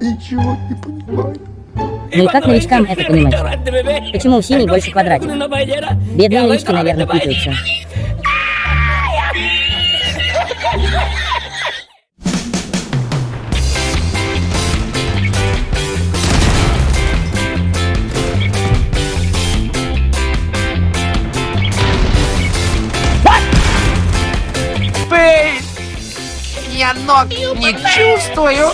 ничего не понимаю. Ну и как новичкам это понимать? Почему у синий больше квадратик? Бедные новички, наверное, путаются. Я ног не чувствую.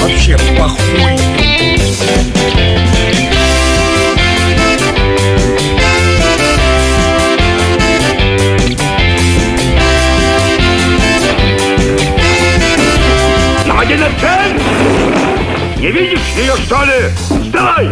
Вообще похуй. Не видишь ее, что ли? Вставай!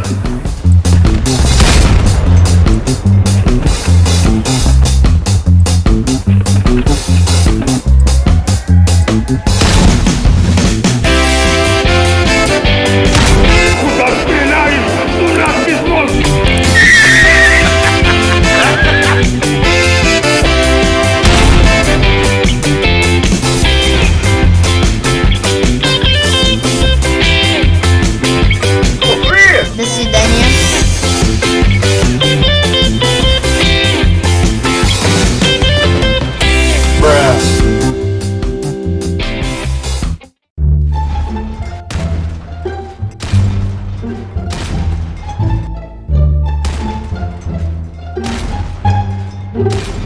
you.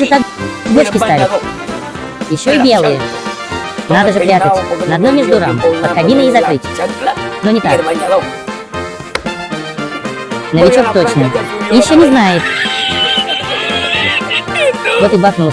Же так бочки ставит? Еще и белые. Надо же прятать. На дно между рам, под кабиной и закрыть. Но не так. Новичок точно. Еще не знает. Вот и бахнул.